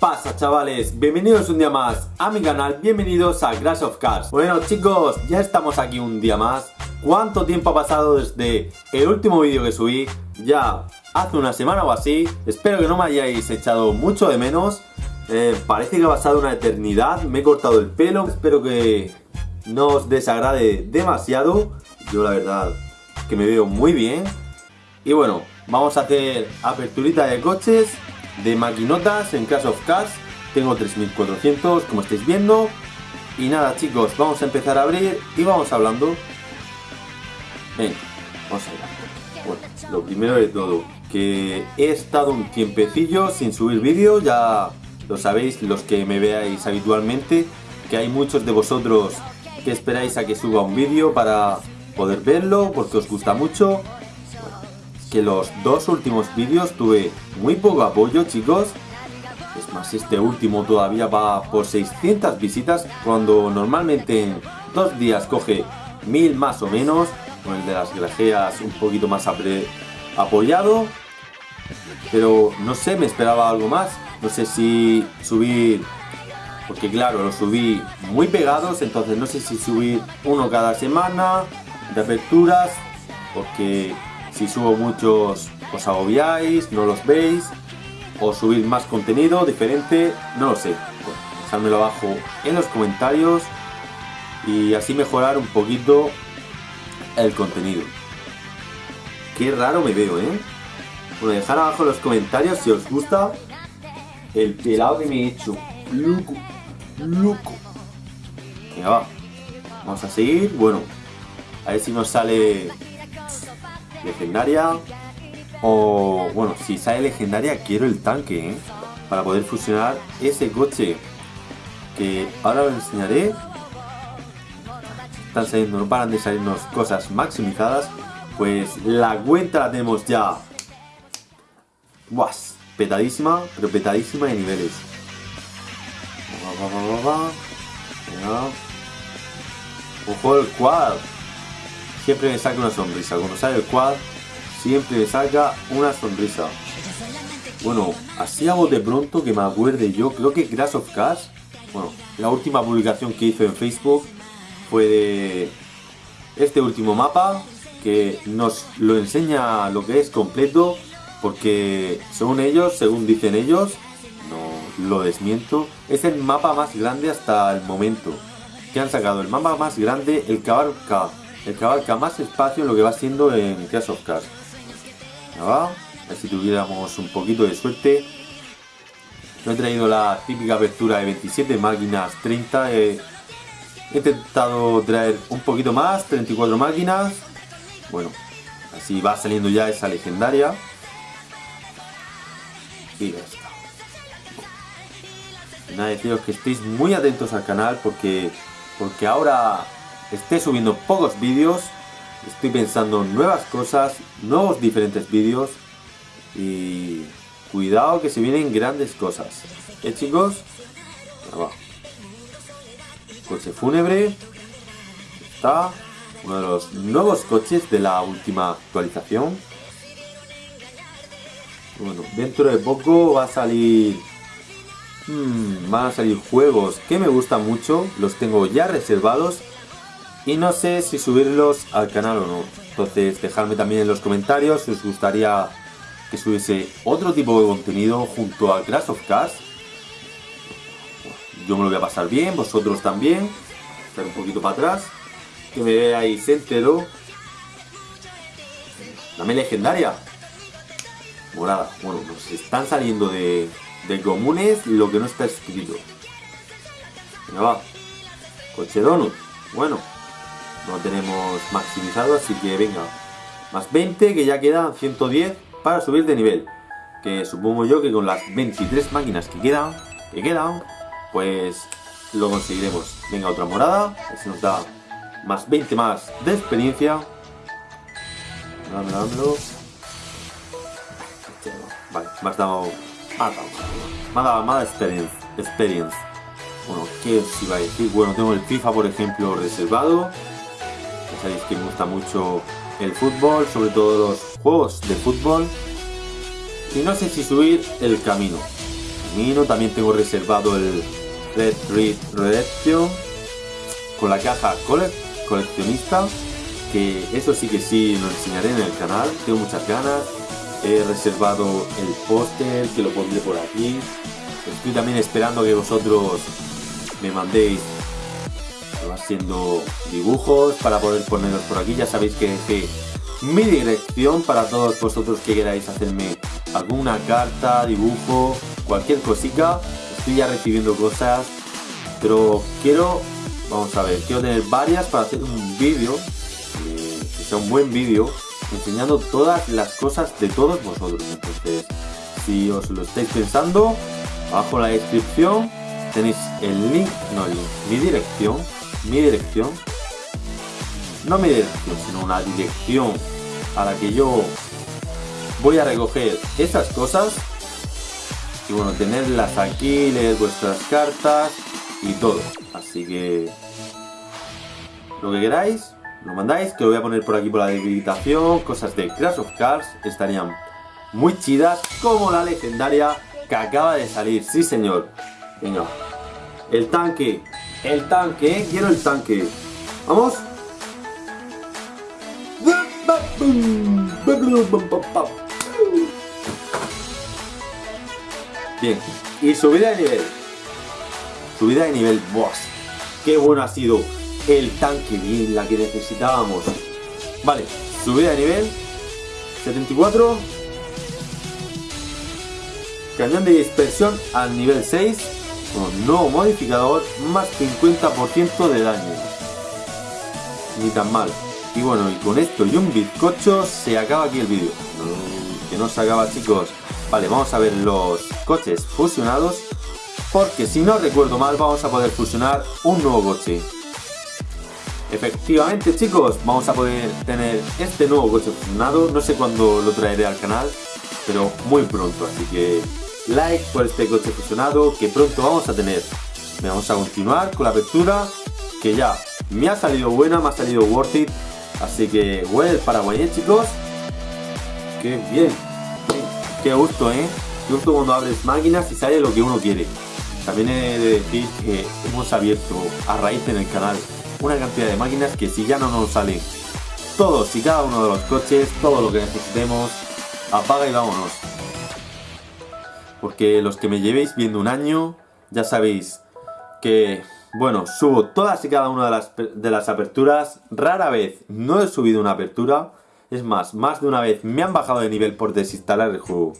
pasa chavales? Bienvenidos un día más a mi canal, bienvenidos a Crash of Cars Bueno chicos, ya estamos aquí un día más. ¿Cuánto tiempo ha pasado desde el último vídeo que subí? Ya hace una semana o así. Espero que no me hayáis echado mucho de menos. Eh, Parece que ha pasado una eternidad Me he cortado el pelo. Espero que no os desagrade demasiado. Yo la verdad que me veo muy bien. Y bueno, vamos a hacer aperturita de coches de maquinotas en Clash of Cars. Tengo 3400, como estáis viendo. Y nada, chicos, vamos a empezar a abrir y vamos hablando. Venga, vamos allá. Bueno, lo primero de todo, que he estado un tiempecillo sin subir vídeo, ya lo sabéis los que me veáis habitualmente, que hay muchos de vosotros que esperáis a que suba un vídeo para poder verlo, porque os gusta mucho que los dos últimos vídeos tuve muy poco apoyo, chicos. Es más, este último todavía va por 600 visitas, cuando normalmente en dos días coge mil más o menos. Con el de las grajeas un poquito más apoyado. Pero no sé, me esperaba algo más. No sé si subir... Porque claro, lo subí muy pegados, entonces no sé si subir uno cada semana de aperturas. Porque si subo muchos os agobiáis, no los veis, o subir más contenido diferente, no lo sé. dejádmelo abajo en los comentarios y así mejorar un poquito el contenido. Qué raro me veo, ¿eh? Bueno, dejar abajo en los comentarios si os gusta el pelado que me he hecho. Loco, loco. Venga, va. Vamos a seguir. Bueno, a ver si nos sale legendaria. O, bueno, si sale legendaria, quiero el tanque, ¿eh? Para poder fusionar ese coche. Que ahora os enseñaré. Están saliendo, no paran de salirnos cosas maximizadas. Pues la cuenta la tenemos ya. Buas, petadísima, pero petadísima de niveles. Ojo el quad siempre me saca una sonrisa. Cuando sale el quad, siempre me saca una sonrisa. Bueno, así hago de pronto que me acuerde yo, creo que Crash of Cars, bueno, la última publicación que hizo en Facebook fue de este último mapa, que nos lo enseña lo que es completo, porque según ellos, según dicen ellos, no lo desmiento, es el mapa más grande hasta el momento que han sacado, el mapa más grande, el cabalca el que más espacio en lo que va siendo en Clash of Cars. A ver si tuviéramos un poquito de suerte. No he traído la típica apertura de 27 máquinas, 30. he intentado traer un poquito más, 34 máquinas. Bueno, así va saliendo ya esa legendaria. Y ya está. Nada, deciros que estéis muy atentos al canal porque, porque ahora esté subiendo pocos vídeos, estoy pensando en nuevas cosas, nuevos diferentes vídeos y cuidado que se vienen grandes cosas. ¿Eh chicos? Coche fúnebre. Está uno de los nuevos coches de la última actualización. Bueno, dentro de poco va a salir... Hmm, van a salir juegos que me gustan mucho, los tengo ya reservados y no sé si subirlos al canal o no. Entonces dejadme también en los comentarios si os gustaría que subiese otro tipo de contenido junto a Crash of Cars. Yo me lo voy a pasar bien, vosotros también. Estar un poquito para atrás. Que me veáis entero. Dame legendaria. Morada. Bueno, pues están saliendo de, de comunes lo que no está escrito. Venga, va. Coche donut. Bueno, no tenemos maximizado, así que venga, más 20 que ya quedan 110 para subir de nivel. Que supongo yo que con las 23 máquinas que quedan, que quedan, pues lo conseguiremos. Venga, otra morada, se nos da más 20 más de experiencia. Vale, me has dado... Me ha dado, más experience, experience. Bueno, ¿qué os iba a decir? Bueno, tengo el FIFA, por ejemplo, reservado sabéis que me gusta mucho el fútbol, sobre todo los juegos de fútbol. Y no sé si subir el camino. termino. También tengo reservado el Red Red Redemption con la caja coleccionista. Que eso sí que sí lo enseñaré en el canal. Tengo muchas ganas. He reservado el póster que lo pondré por aquí. Estoy también esperando que vosotros me mandéis haciendo dibujos para poder ponerlos por aquí. Ya sabéis que dejé mi dirección para todos vosotros que queráis hacerme alguna carta, dibujo, cualquier cosita. Estoy ya recibiendo cosas, pero quiero, vamos a ver, quiero tener varias para hacer un vídeo, eh, que sea un buen vídeo, enseñando todas las cosas de todos vosotros. Entonces, si os lo estáis pensando, abajo en la descripción tenéis el link, no el link, mi dirección, mi dirección, no mi dirección, sino una dirección a la que yo voy a recoger esas cosas y bueno, tenerlas aquí, leer vuestras cartas y todo. Así que lo que queráis, lo mandáis, que lo voy a poner por aquí por la debilitación, cosas de Crash of Cars, estarían muy chidas, como la legendaria que acaba de salir, sí señor. Venga, el tanque, el tanque, quiero el tanque. Vamos. Bien, y subida de nivel. Subida de nivel, boss. Qué bueno ha sido el tanque, bien, la que necesitábamos. Vale, subida de nivel. 74. Cañón de dispersión al nivel 6. Con nuevo modificador, más 50% de daño. Ni tan mal. Y bueno, y con esto y un bizcocho se acaba aquí el vídeo. que no se acaba chicos. Vale, vamos a ver los coches fusionados. Porque si no recuerdo mal, vamos a poder fusionar un nuevo coche. Efectivamente chicos, vamos a poder tener este nuevo coche fusionado. No sé cuándo lo traeré al canal, pero muy pronto. Así que like por este coche fusionado que pronto vamos a tener. Vamos a continuar con la apertura que ya me ha salido buena, me ha salido worth it. Así que huele el Paraguay, ¿eh, chicos. Qué bien. Qué gusto, ¿eh? Qué gusto cuando abres máquinas y sale lo que uno quiere. También he de decir que hemos abierto a raíz en el canal una cantidad de máquinas que si ya no nos salen todos y cada uno de los coches, todo lo que necesitemos, apaga y vámonos. Porque los que me llevéis viendo un año, ya sabéis que, bueno, subo todas y cada una de las, de las aperturas. Rara vez no he subido una apertura es más, más de una vez me han bajado de nivel por desinstalar el juego.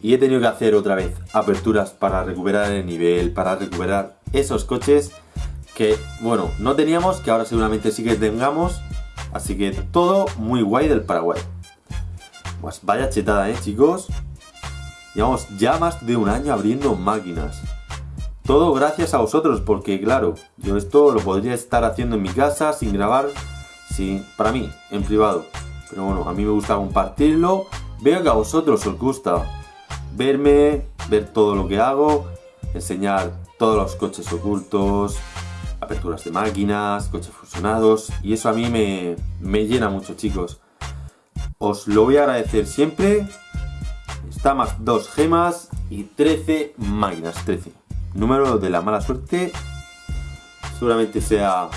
Y he tenido que hacer otra vez aperturas para recuperar el nivel, para recuperar esos coches que, bueno, no teníamos, que ahora seguramente sí que tengamos. Así que todo muy guay del Paraguay. Pues vaya chetada, ¿eh, chicos? Llevamos ya más de un año abriendo máquinas. Todo gracias a vosotros, porque claro, yo esto lo podría estar haciendo en mi casa sin grabar, sin, para mí, en privado. Pero bueno, a mí me gusta compartirlo. Veo que a vosotros os gusta verme, ver todo lo que hago, enseñar todos los coches ocultos, aperturas de máquinas, coches fusionados. Y eso a mí me, me llena mucho, chicos. Os lo voy a agradecer siempre. Más dos gemas y 13 máquinas. 13. Número de la mala suerte. Seguramente sea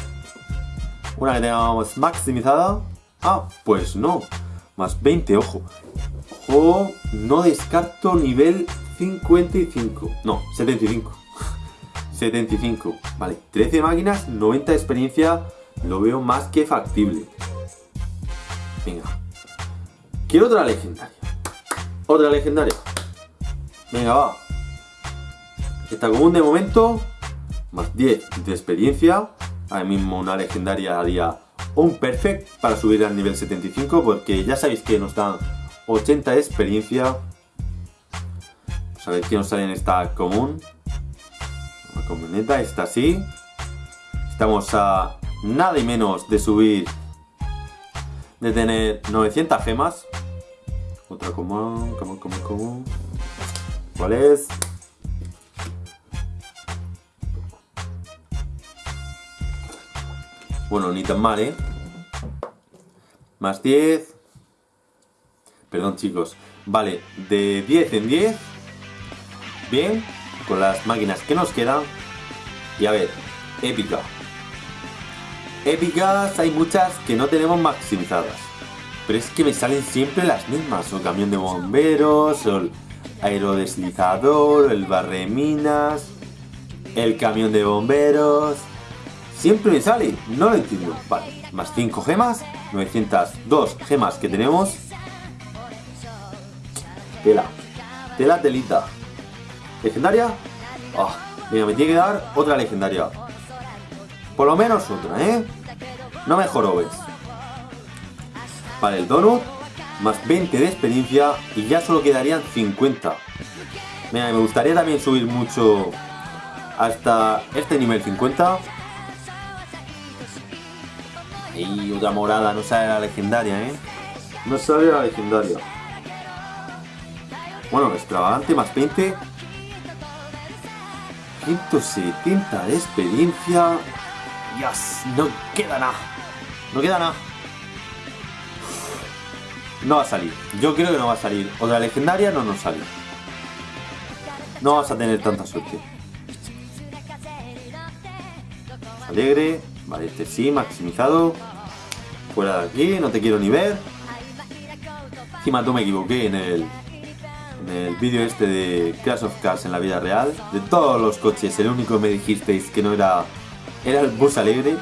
una que tengamos maximizada. Ah, pues no. Más 20, ojo. Ojo, no descarto nivel 55. No, 75. 75. Vale, 13 máquinas, 90 de experiencia. Lo veo más que factible. Venga. Quiero otra legendaria. Otra legendaria. Venga, va. Esta común de momento. Más 10 de experiencia. Ahora mismo una legendaria haría un perfect para subir al nivel 75 porque ya sabéis que nos dan 80 de experiencia. Ver qué nos sale en esta común. La camioneta está así. Estamos a nada menos de subir, de tener 900 gemas. Otra común, común, común, común. ¿Cuál es? Bueno, ni tan mal, ¿eh? Más 10. Perdón, chicos. Vale, de 10 en 10. bien con las máquinas que nos quedan. Y a ver, épica. Épicas hay muchas que no tenemos maximizadas. Pero es que me salen siempre las mismas. O camión de bomberos, o el aerodeslizador, el barreminas, el camión de bomberos. Siempre me sale, no lo entiendo. Vale, más 5 gemas, 902 gemas que tenemos. Tela, tela, telita. ¿Legendaria? Oh, venga, me tiene que dar otra legendaria. Por lo menos otra, ¿eh? No me jorobes. Vale, el donut, más 20 de experiencia y ya solo quedarían 50. Mira, me gustaría también subir mucho hasta este nivel 50. Y otra morada, no sale la legendaria, ¿eh? No sale la legendaria. Bueno, extravagante más 20. 170 de experiencia. Dios, no queda nada. No queda nada. No va a salir. Yo creo que no va a salir. Otra legendaria no nos sale. No vas a tener tanta suerte. Alegre. Vale, este sí, maximizado. Fuera de aquí, no te quiero ni ver. Encima tú me equivoqué en el, en el vídeo este de Crash of Cars en la vida real. De todos los coches, el único que me dijisteis que no era... Era el bus alegre. El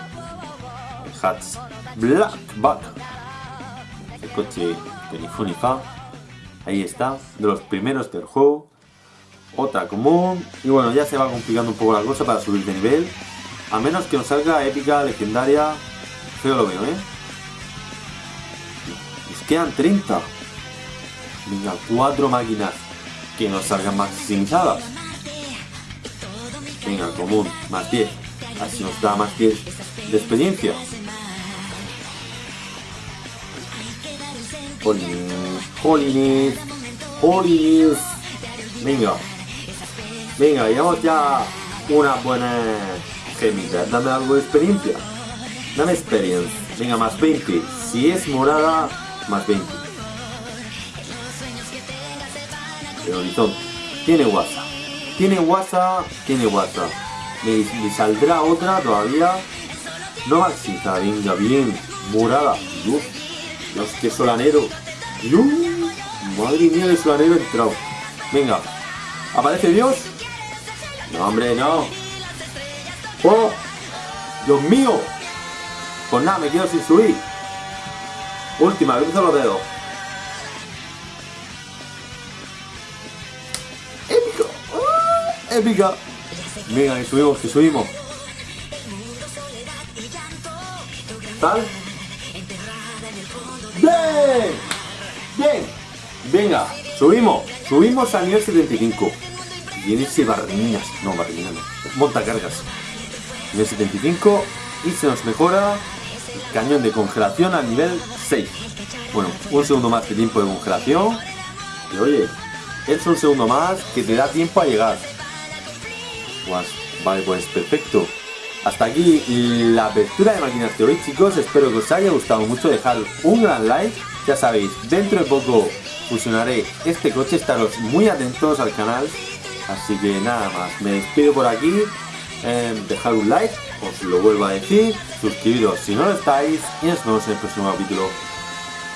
Hats Blackback. El coche de ni fu ni fa. Ahí está, de los primeros del juego. Otra común. Y bueno, ya se va complicando un poco la cosa para subir de nivel. A menos que nos salga épica, legendaria. Feo lo veo, ¿eh? Nos quedan 30. Venga, cuatro máquinas que nos salgan maximizadas. Venga, común, más 10. Así nos da más 10 de experiencia. Jolines, jolines, Venga. Venga, llevamos ya una buena gemita. Dame algo de experiencia. Dame experiencia. Venga, más 20. Si es morada, más 20. El horizonte. Tiene WhatsApp. Tiene WhatsApp. Tiene WhatsApp. Me, saldrá otra todavía. No maxita. Venga, bien. Morada. Uf. Dios, qué solanero. Madre mía, el solanero entrado. Venga. ¿Aparece Dios? No, hombre, no. ¡Oh! ¡Dios mío! Pues nada, me quedo sin subir. Última, cruzo los dedos. ¡Épico! ¡Ah! ¡Épica! Venga, que subimos, que subimos. ¿Tal? ¡Bien! ¡Bien! Venga, subimos. Subimos a nivel 75. Viene ese barreminas. No, barreminas no. Montacargas. Nivel 75. Y se nos mejora el cañón de congelación a nivel 6. Bueno, un segundo más de tiempo de congelación. Y oye, es un segundo más que te da tiempo a llegar. Pues, vale, pues perfecto. Hasta aquí la apertura de máquinas de hoy chicos, espero que os haya gustado mucho, dejar un gran like, ya sabéis, dentro de poco fusionaré este coche, estaros muy atentos al canal, así que nada más, me despido por aquí, eh, dejar un like, os lo vuelvo a decir, suscribiros si no lo estáis. Y nos vemos en el próximo capítulo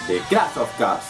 de Crash of Cars.